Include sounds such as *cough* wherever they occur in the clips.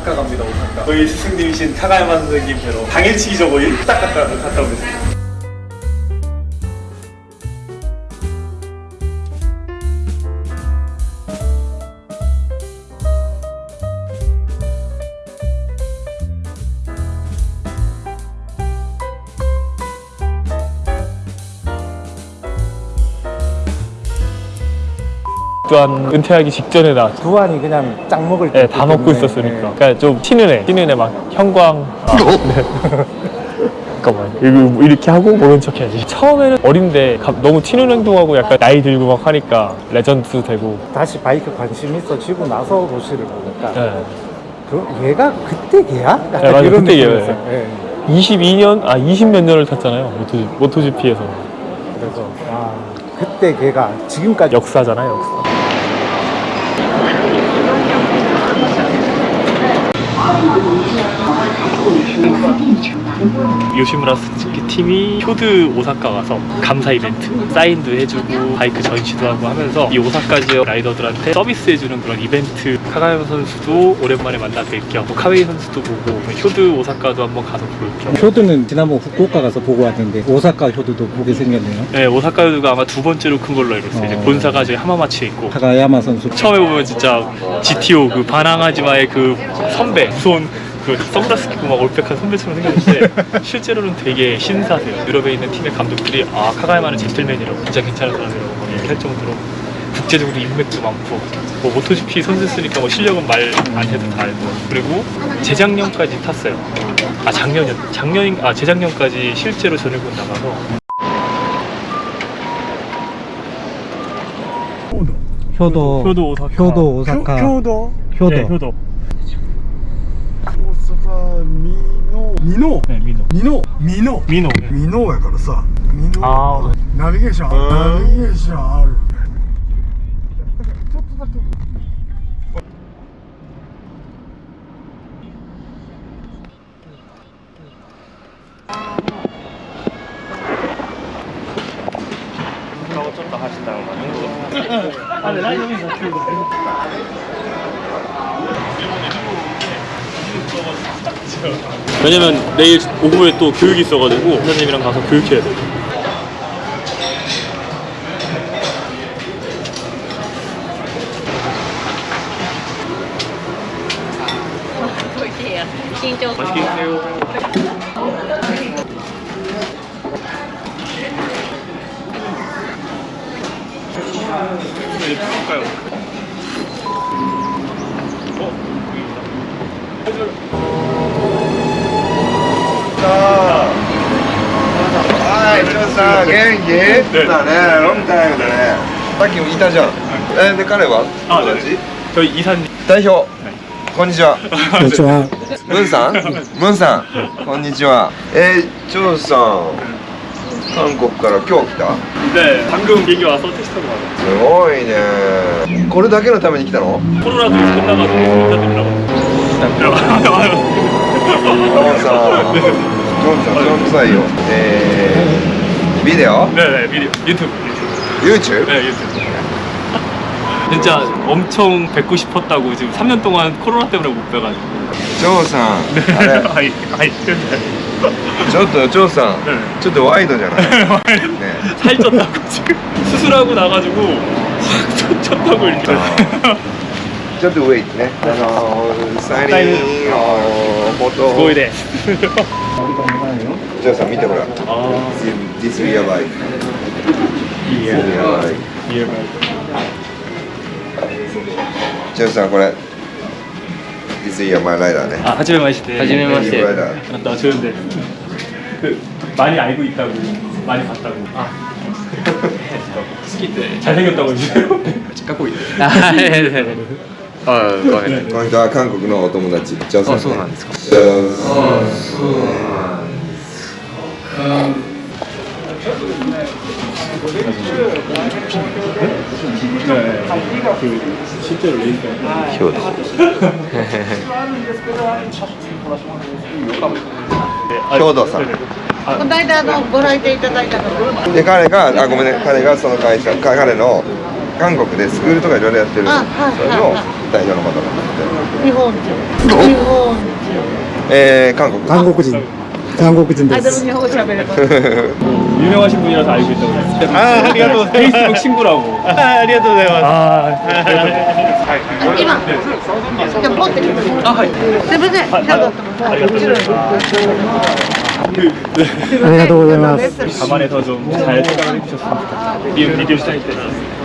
오사카 갑니다 오사카 저희 스승님이신 카가야마 선생님께로 당일치기 저거 일딱 갔다, 갔다 오겠습니다 또한 은퇴하기 직전에 나 두환이 그냥 짱 먹을 때. 네, 다 먹고 있었으니까. 네. 그러니까 좀 튀는 애, 튀는 애 막 형광. 아, 네. 잠깐만 이거 뭐 이렇게 하고 모른 척 해야지 처음에는 어린데 너무 튀는 행동하고 약간 나이 들고 막 하니까 레전드 되고 다시 바이크 관심 있어지고 나서 로시를 보니까 네. 그 얘가 그때 걔야? 네, 맞아 이런 그때 걔어요 네. 22년? 아 20 몇 년을 탔잖아요 모토지, 모토GP에서 그래서 아 그때 걔가 지금까지 역사잖아요 역사 요시무라 스즈키 팀이 효드 오사카 가서 감사 이벤트 사인도 해주고 바이크 전시도 하고 하면서 이 오사카 지역 라이더들한테 서비스해주는 그런 이벤트 카가야 선수도 오랜만에 만나 뵐겸 뭐 카웨이 선수도 보고 뭐 효드 오사카도 한번 가서 볼겸 효드는 지난번 후쿠오카 가서 보고 왔는데 오사카 효드도 보게 생겼네요 네 오사카 효드가 아마 두 번째로 큰 걸로 알고 있어요 어... 본사가 저희 하마마츠에 있고 카가야마 선수 처음에 보면 진짜 GTO 그 바나가지마의 그 선배 무서 그 선글라스 끼고 막 올백한 선배처럼 생겼는데 *laughs* 실제로는 되게 신사세요 유럽에 있는 팀의 감독들이 아 카가야마는 젠틀맨이라고 진짜 괜찮은 사람이라고 막이렇할 정도로 국제적으로 인맥도 많고 뭐모토 g 피선수쓰니까뭐 실력은 말 안 해도 다 알고 그리고 재작년까지 탔어요 아 작년 이 작년 인아 재작년까지 실제로 전일군 나가서 효도 효도 오사카 효도 오사카 효, 도 효도 네, 효도 ミノーミノミノミノミノミノやからさミノナビゲーションナビゲーションあるちょっとだけちょっと走ったのね。あれ、ライの 왜냐면 내일 오후에 또 교육이 있어가지고 선생님이랑 가서 교육해야 돼 맛있게 드세요 이제 풀까요 元気だね、ロンタイムだね。さっきもいたじゃん。えで彼はさん代表。こんにちは。こんにちは。ムンさん？ムンさん。こんにちは。えチョウさん。韓国から今日来た？で、韓国すごいね。これだけのために来たの？コロナとよさんジョンさんジョンさんよえー、ビデオねビデオ YouTube YouTube? 네 YouTube 진짜 엄청 뵙고 싶었다고 지금 3년 동안 코로나 때문에 못 뵈가지고 조우상 네 아이 아이 ちょっと、ジョーさん、ちょっとワイドじゃない? 네. 살쪘다고 지금 수술하고 나가지고 확 쪘다고 이렇게 ちょっと上っすね。あのサリンを元すごいね。ジョーさん見てほら。This is やばい。やばい。ジョーさんこれ。This ライダーね。あ、初めまして。初めまして。ライダー。あなたは初めて。많이알고있다고많이봤다고아 *laughs* 好きって잘생겼다고해주세요짝꿍이아네ああ、この人は韓国のお友達。ジョさん、あ、そうなんですか。ジョあ、そうなんですか。表です兵頭さんこの間のご来店いただいたろ。で彼があごめんね彼がその会社彼の韓国でスクールとかいろいろやってるの代表の方で日本人え韓国韓国人韓国人で有名な新聞だと言ってありがとうございます。f a ありがとうございます。はい。すみません。ありがとうございます。あねた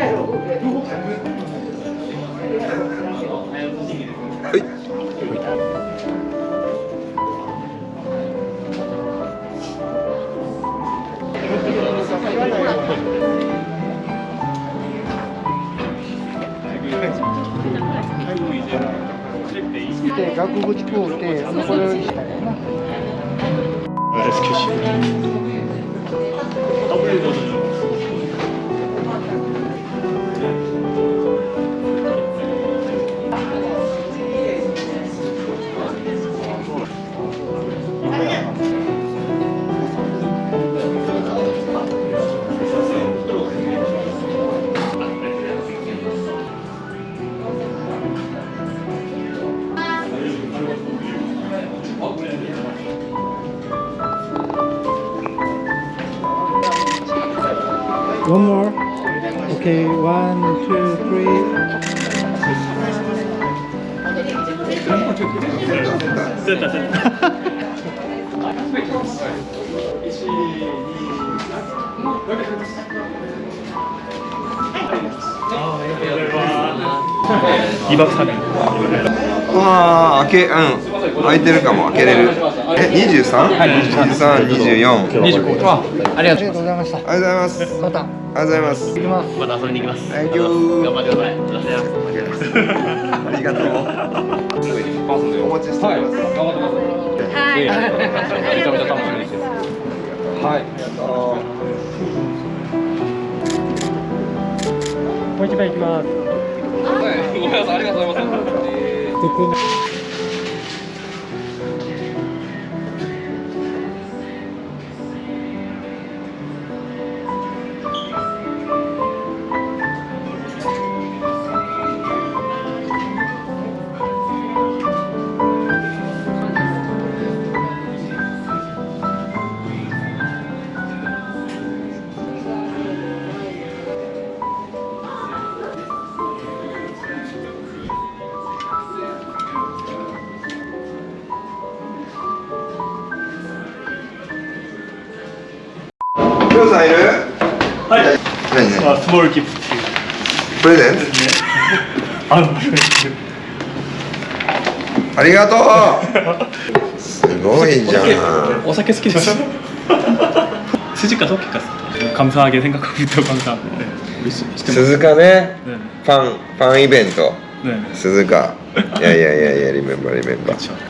て外国地方ってあのこれをしたいな。リバクサビああ開けうん開いてるかも開けれるえ二十三二十三二十四二十五ありがとうございましたありがとうございますまたありがとうございます行きますまた遊びに行きます頑張ってくださいありがとう *laughs* ますんでお待ちしております、はい、頑張ってますはい、えー、めちゃめちゃ楽しみですはいもう一杯いきますはい、ごめんなさい、ありがとうございます、えーボールキープっていうありがとうすごいじゃんお酒好きかどさん鈴鹿ね、ファンファンイベント、鈴鹿いやいやいやいやリメンバーリメンバー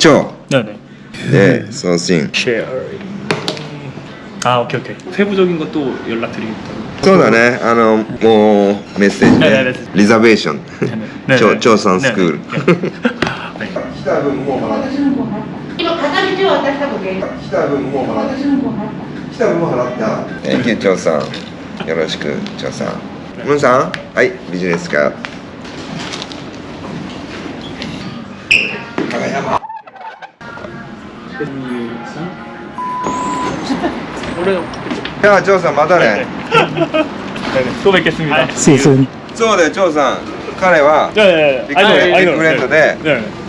超네네で送信 s h a 아오케이오케이세부적인것도연락드리겠다そうだねあのもうメッセージねリザベーション超超さんスクール来た分もう払っ今片道は私多来た分もう払っ来た分も払ったー、ちょうさんよろしくちょうさんムンさんはいビジネスか야조선맞아네또뵙겠습니다시즌そうで、ジョさん、彼は、ビッグフレンドで、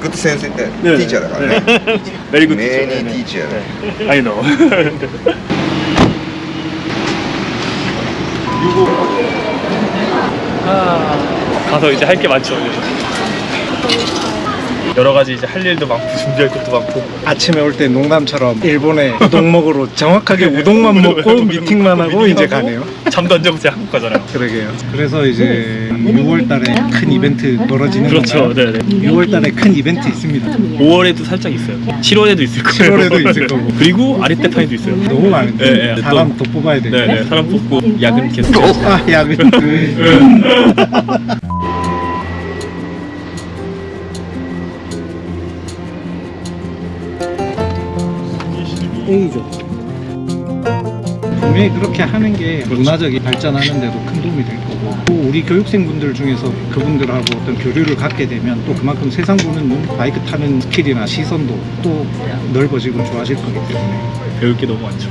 グッド先生って、ティーチャーだからね。メリグッドティーチャーだ。I know. 아가서이제할게많죠 여러 가지 이제 할 일도 많고 *laughs* 준비할 것도 많고 아침에 올 때 농담처럼 일본에 우동 먹으러 정확하게 우동만 *laughs* 먹고 미팅만 하고 이제 가네요 잠도 안 자고 제 한국 가잖아요 그러게요 그래서 이제 6월 달에 큰 이벤트 벌어지는 그렇죠 네네 6월 달에 큰 이벤트 있습니다 5월에도 살짝 있어요 7월에도 있을 거고 7월에도 *laughs* 있을 거고 그리고 아리떼파이도 있어요 너무 많은데 네, 네. 사람 또, 또 뽑아야 돼네 네. 사람 뽑고 야근 아, 계속 아 야근 네. A죠 분명히 그렇게 하는 게 문화적인 발전하는 데도 큰 도움이 될 거고 또 우리 교육생분들 중에서 그분들하고 어떤 교류를 갖게 되면 또 그만큼 세상 보는 눈, 바이크 타는 스킬이나 시선도 또 넓어지고 좋아질 거기 때문에 배울 게 너무 많죠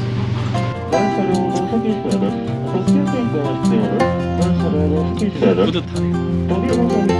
뿌듯하네요